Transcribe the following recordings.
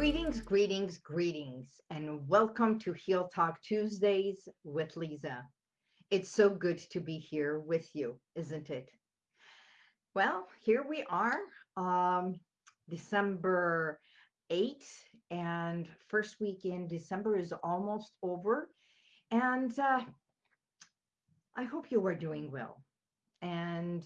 Greetings, greetings, greetings, and welcome to Heal Talk Tuesdays with Lisa. It's so good to be here with you, isn't it? Well, here we are, um, December 8th, and first week in December is almost over. And uh, I hope you are doing well and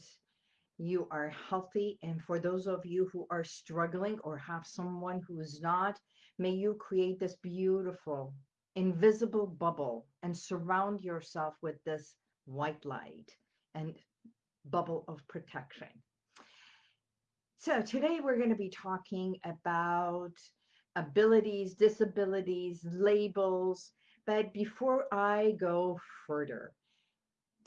you are healthy. And for those of you who are struggling or have someone who is not, may you create this beautiful invisible bubble and surround yourself with this white light and bubble of protection. So today we're going to be talking about abilities, disabilities, labels. But before I go further,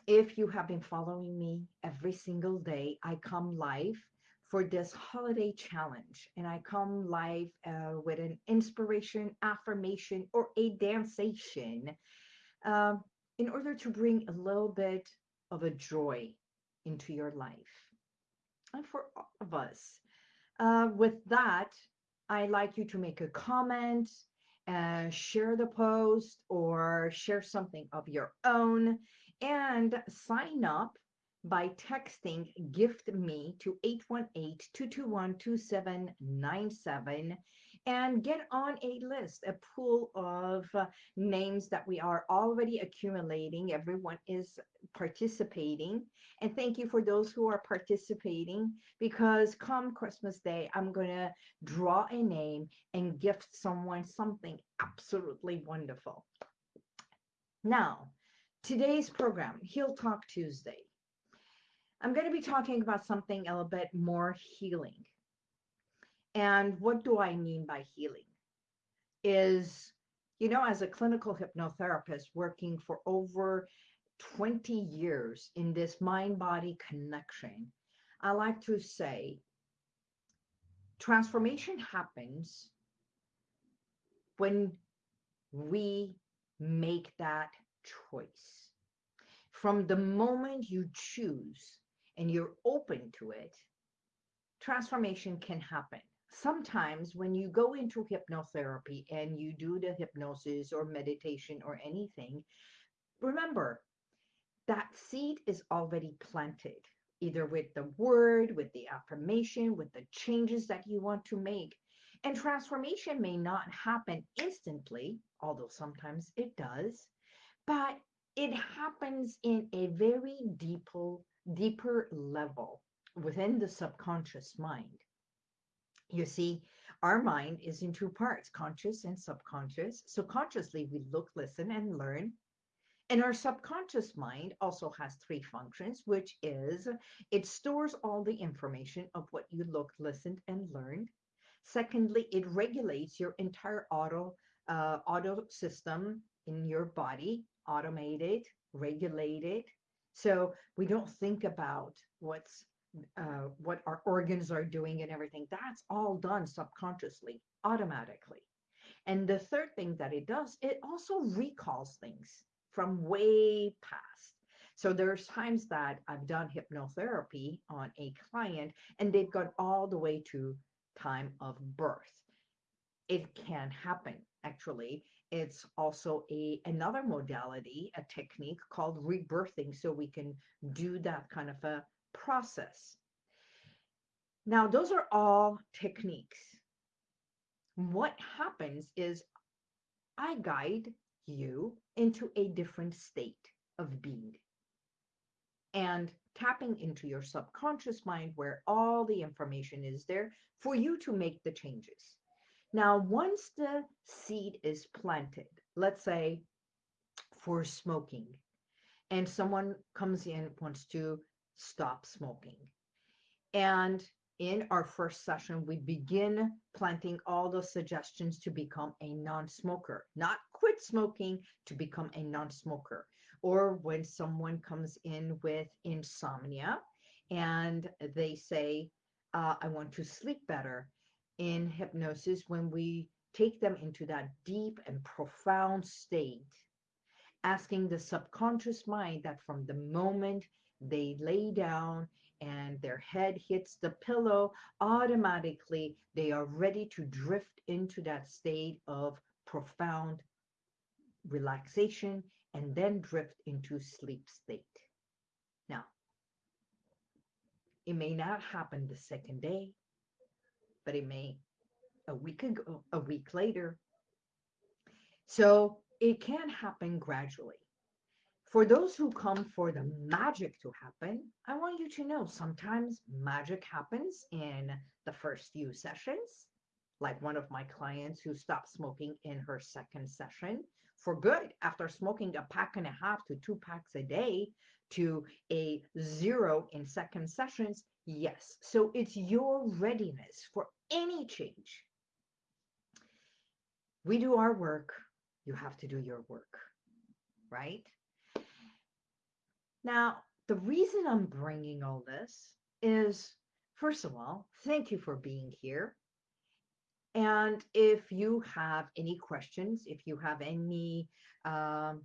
if you have been following me every single day, I come live for this holiday challenge and I come live uh, with an inspiration, affirmation, or a dancation uh, in order to bring a little bit of a joy into your life and for all of us. Uh, with that, I'd like you to make a comment, uh, share the post, or share something of your own and sign up by texting gift me to 818-221-2797 and get on a list a pool of uh, names that we are already accumulating. Everyone is participating. And thank you for those who are participating because come christmas day i'm going to draw a name and gift someone something absolutely wonderful. Now today's program, Heal Talk Tuesday. I'm going to be talking about something a little bit more healing. And what do I mean by healing? Is, you know, as a clinical hypnotherapist working for over 20 years in this mind body connection, I like to say transformation happens when we make that choice. From the moment you choose and you're open to it, transformation can happen. Sometimes when you go into hypnotherapy and you do the hypnosis or meditation or anything, remember that seed is already planted, either with the word, with the affirmation, with the changes that you want to make. And transformation may not happen instantly, although sometimes it does but it happens in a very deeper, deeper level within the subconscious mind. You see, our mind is in two parts, conscious and subconscious. So consciously, we look, listen, and learn. And our subconscious mind also has three functions, which is it stores all the information of what you looked, listened, and learned. Secondly, it regulates your entire auto uh, auto system in your body automated, regulated. So we don't think about what's uh, what our organs are doing and everything. That's all done subconsciously, automatically. And the third thing that it does, it also recalls things from way past. So there's times that I've done hypnotherapy on a client and they've gone all the way to time of birth. It can happen actually it's also a another modality, a technique called rebirthing, so we can do that kind of a process. Now, those are all techniques. What happens is I guide you into a different state of being and tapping into your subconscious mind where all the information is there for you to make the changes. Now, once the seed is planted, let's say for smoking, and someone comes in wants to stop smoking. And in our first session, we begin planting all those suggestions to become a non-smoker, not quit smoking, to become a non-smoker. Or when someone comes in with insomnia and they say, uh, I want to sleep better in hypnosis when we take them into that deep and profound state, asking the subconscious mind that from the moment they lay down and their head hits the pillow, automatically they are ready to drift into that state of profound relaxation and then drift into sleep state. Now, it may not happen the second day, but it may a week ago, a week later. So it can happen gradually. For those who come for the magic to happen, I want you to know sometimes magic happens in the first few sessions, like one of my clients who stopped smoking in her second session for good after smoking a pack and a half to two packs a day to a zero in second sessions. Yes. So it's your readiness for any change. We do our work. You have to do your work, right? Now, the reason I'm bringing all this is, first of all, thank you for being here. And if you have any questions, if you have any um,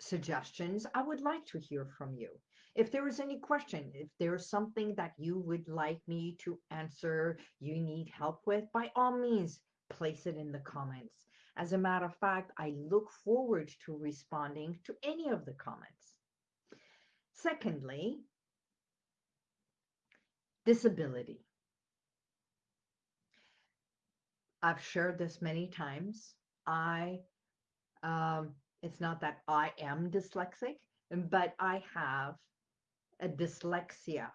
suggestions, I would like to hear from you. If there is any question, if there's something that you would like me to answer, you need help with, by all means, place it in the comments. As a matter of fact, I look forward to responding to any of the comments. Secondly, disability. I've shared this many times. I, um, it's not that I am dyslexic, but I have a dyslexia.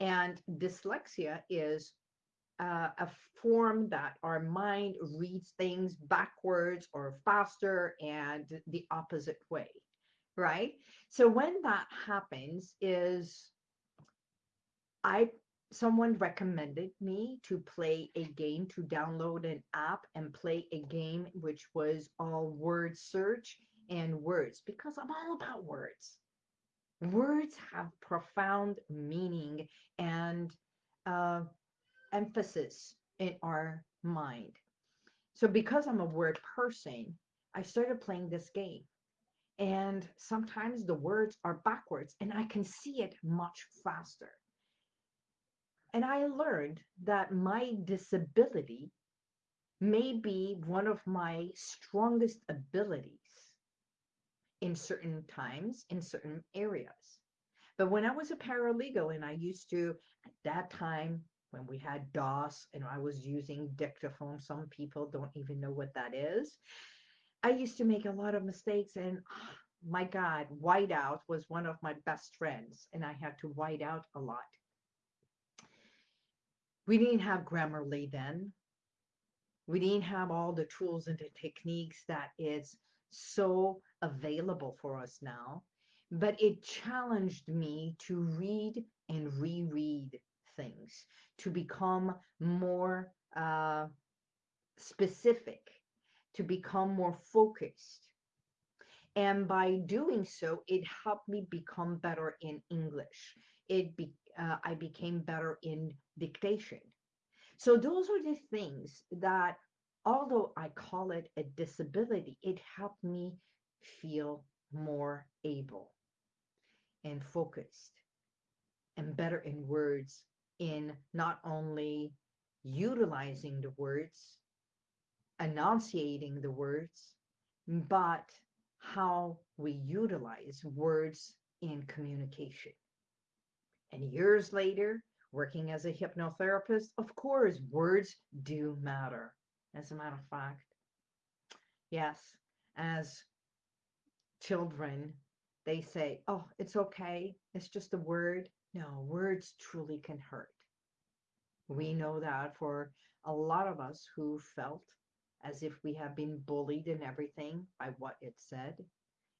And dyslexia is uh, a form that our mind reads things backwards or faster and the opposite way, right? So when that happens is I someone recommended me to play a game to download an app and play a game which was all word search and words because I'm all about words. Words have profound meaning and uh, emphasis in our mind. So because I'm a word person, I started playing this game. And sometimes the words are backwards and I can see it much faster. And I learned that my disability may be one of my strongest abilities in certain times, in certain areas. But when I was a paralegal and I used to, at that time, when we had DOS and I was using dictaphone, some people don't even know what that is. I used to make a lot of mistakes and oh, my God, whiteout was one of my best friends and I had to white out a lot. We didn't have Grammarly then. We didn't have all the tools and the techniques that is so available for us now, but it challenged me to read and reread things, to become more uh, specific, to become more focused. And by doing so, it helped me become better in English. It be, uh, I became better in dictation. So those are the things that, although I call it a disability, it helped me feel more able and focused and better in words in not only utilizing the words, enunciating the words, but how we utilize words in communication. And years later, working as a hypnotherapist, of course, words do matter. As a matter of fact, yes, as children, they say, oh, it's okay. It's just a word. No, words truly can hurt. We mm. know that for a lot of us who felt as if we have been bullied and everything by what it said,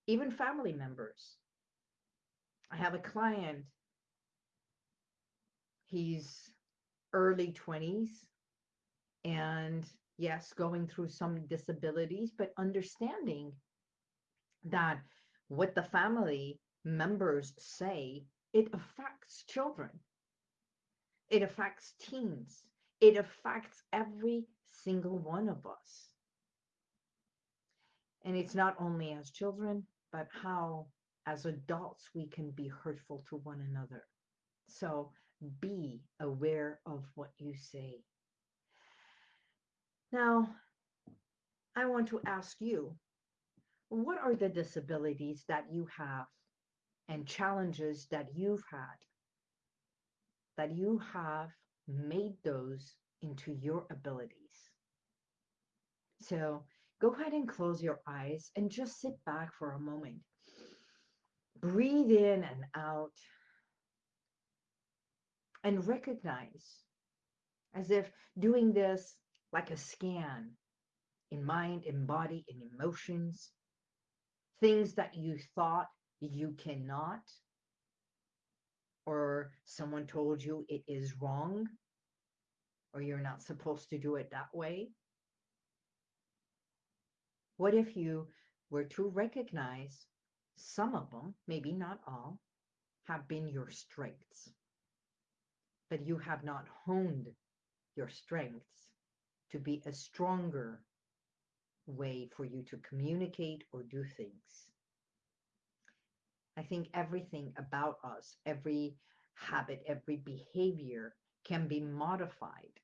even family members. I have a client He's early 20s and yes, going through some disabilities, but understanding that what the family members say, it affects children. It affects teens. It affects every single one of us. And it's not only as children, but how as adults we can be hurtful to one another. So be aware of what you say. Now, I want to ask you what are the disabilities that you have and challenges that you've had that you have made those into your abilities? So go ahead and close your eyes and just sit back for a moment. Breathe in and out and recognize as if doing this like a scan in mind, in body, in emotions, things that you thought you cannot, or someone told you it is wrong, or you're not supposed to do it that way. What if you were to recognize some of them, maybe not all, have been your strengths, but you have not honed your strengths to be a stronger way for you to communicate or do things. I think everything about us, every habit, every behavior can be modified.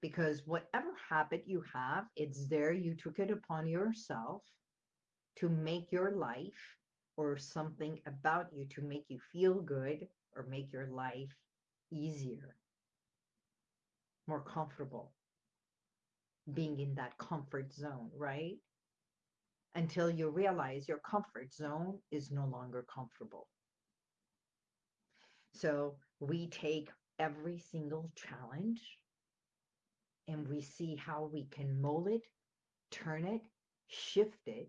Because whatever habit you have, it's there. You took it upon yourself to make your life or something about you to make you feel good or make your life easier more comfortable being in that comfort zone, right? Until you realize your comfort zone is no longer comfortable. So we take every single challenge and we see how we can mold it, turn it, shift it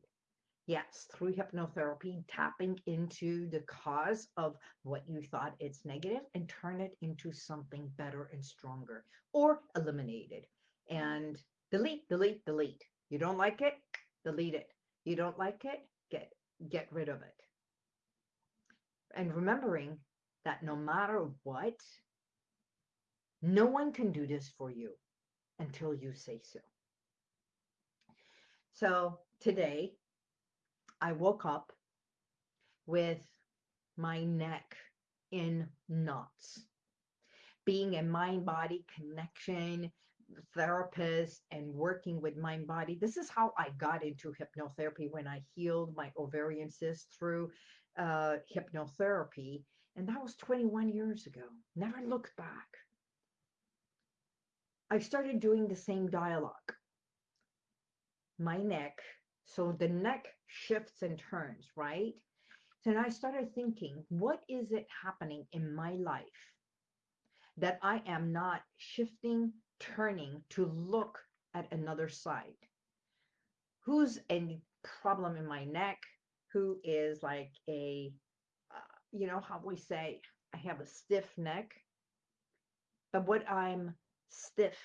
Yes, through hypnotherapy, tapping into the cause of what you thought it's negative and turn it into something better and stronger or eliminate it and delete, delete, delete. You don't like it? Delete it. You don't like it? Get, get rid of it. And remembering that no matter what, no one can do this for you until you say so. So today, I woke up with my neck in knots. Being a mind body connection therapist and working with mind body, this is how I got into hypnotherapy when I healed my ovarian cyst through uh, hypnotherapy. And that was 21 years ago. Never looked back. I started doing the same dialogue. My neck so the neck shifts and turns, right? So I started thinking, what is it happening in my life that I am not shifting, turning to look at another side? Who's a problem in my neck? Who is like a, uh, you know, how we say, I have a stiff neck. But what I'm stiff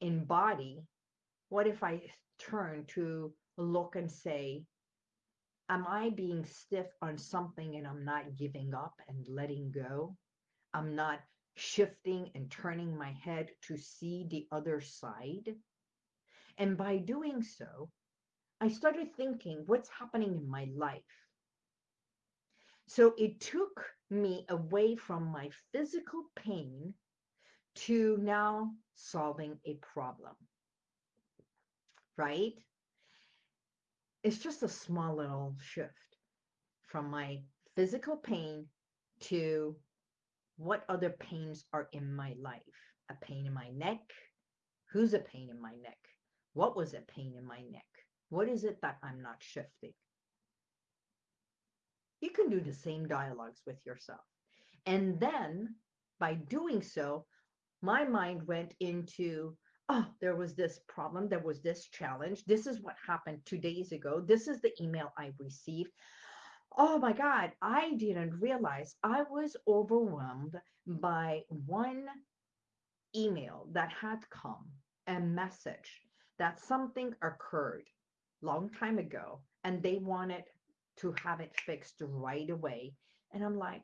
in body, what if I turn to look and say, am I being stiff on something and I'm not giving up and letting go? I'm not shifting and turning my head to see the other side. And by doing so, I started thinking, what's happening in my life? So it took me away from my physical pain to now solving a problem right? It's just a small little shift from my physical pain to what other pains are in my life. A pain in my neck. Who's a pain in my neck? What was a pain in my neck? What is it that I'm not shifting? You can do the same dialogues with yourself. And then by doing so, my mind went into oh, there was this problem, there was this challenge. This is what happened two days ago. This is the email I received. Oh my God, I didn't realize I was overwhelmed by one email that had come, a message that something occurred long time ago and they wanted to have it fixed right away. And I'm like,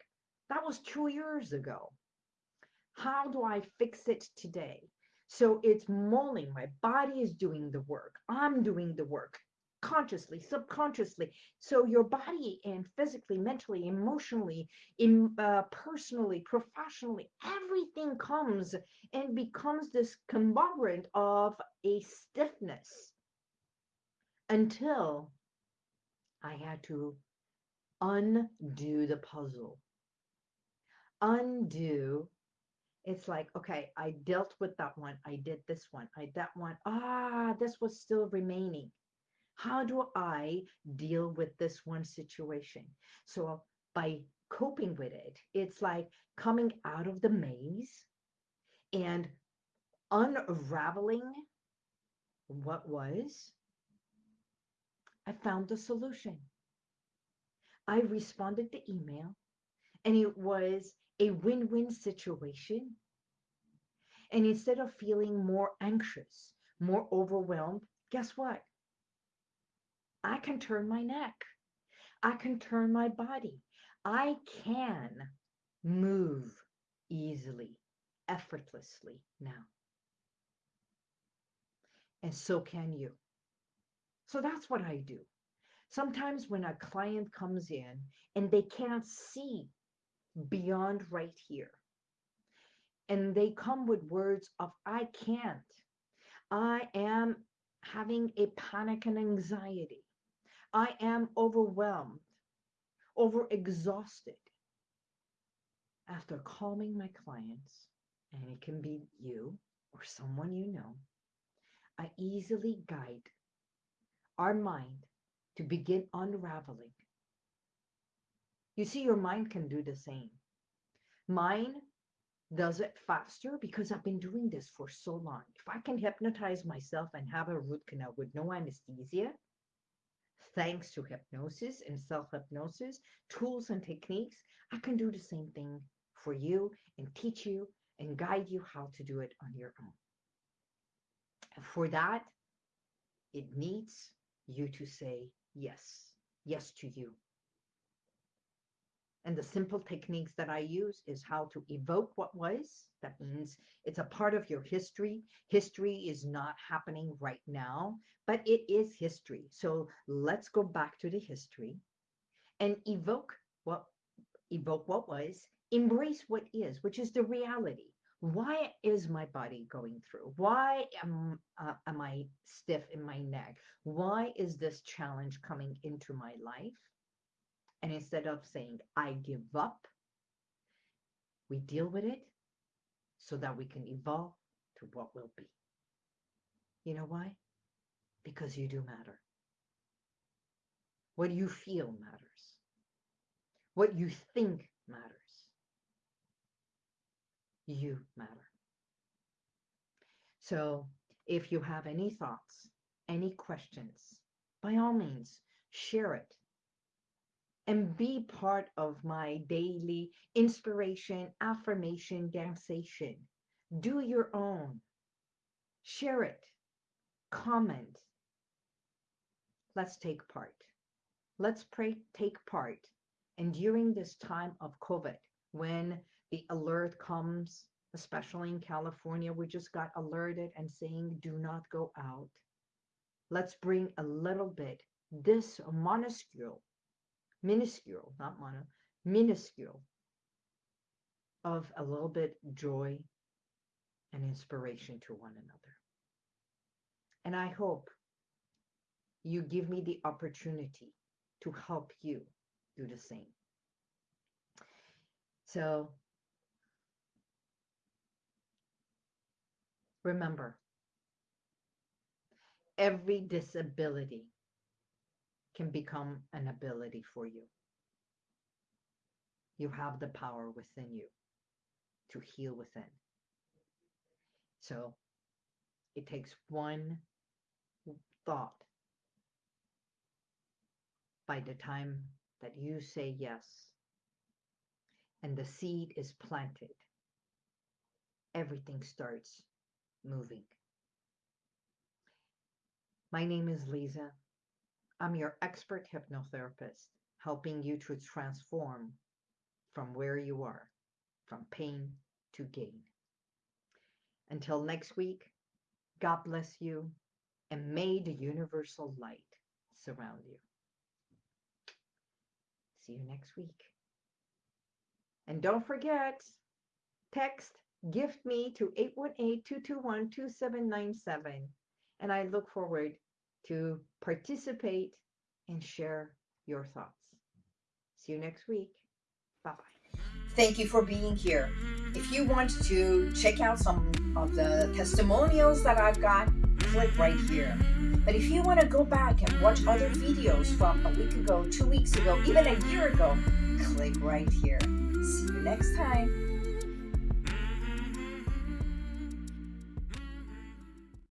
that was two years ago. How do I fix it today? So it's molding. My body is doing the work. I'm doing the work consciously, subconsciously. So your body and physically, mentally, emotionally, in, uh, personally, professionally, everything comes and becomes this conglomerate of a stiffness until I had to undo the puzzle. Undo. It's like, okay, I dealt with that one. I did this one. I that one. Ah, this was still remaining. How do I deal with this one situation? So by coping with it, it's like coming out of the maze and unraveling what was. I found the solution. I responded to email and it was a win win situation. And instead of feeling more anxious, more overwhelmed, guess what? I can turn my neck. I can turn my body. I can move easily, effortlessly now. And so can you. So that's what I do. Sometimes when a client comes in and they can't see beyond right here, and they come with words of, I can't, I am having a panic and anxiety, I am overwhelmed, overexhausted. After calming my clients, and it can be you or someone you know, I easily guide our mind to begin unraveling. You see, your mind can do the same. Mine does it faster because I've been doing this for so long. If I can hypnotize myself and have a root canal with no anesthesia, thanks to hypnosis and self hypnosis, tools and techniques, I can do the same thing for you and teach you and guide you how to do it on your own. For that, it needs you to say yes, yes to you. And the simple techniques that I use is how to evoke what was. That means it's a part of your history. History is not happening right now, but it is history. So let's go back to the history and evoke what evoke what was, embrace what is, which is the reality. Why is my body going through? Why am, uh, am I stiff in my neck? Why is this challenge coming into my life? And instead of saying, I give up, we deal with it so that we can evolve to what will be. You know why? Because you do matter. What you feel matters. What you think matters. You matter. So if you have any thoughts, any questions, by all means, share it and be part of my daily inspiration, affirmation, danceation. Do your own. Share it. Comment. Let's take part. Let's pray, take part. And during this time of COVID, when the alert comes, especially in California, we just got alerted and saying, do not go out. Let's bring a little bit, this minuscule, minuscule, not mono, minuscule, of a little bit joy and inspiration to one another. And I hope you give me the opportunity to help you do the same. So remember, every disability can become an ability for you. You have the power within you to heal within. So it takes one thought by the time that you say yes and the seed is planted, everything starts moving. My name is Lisa. I'm your expert hypnotherapist, helping you to transform from where you are, from pain to gain. Until next week, God bless you, and may the universal light surround you. See you next week. And don't forget, text gift me to 818-221-2797. And I look forward to participate and share your thoughts. See you next week. Bye-bye. Thank you for being here. If you want to check out some of the testimonials that I've got, click right here. But if you want to go back and watch other videos from a week ago, two weeks ago, even a year ago, click right here. See you next time.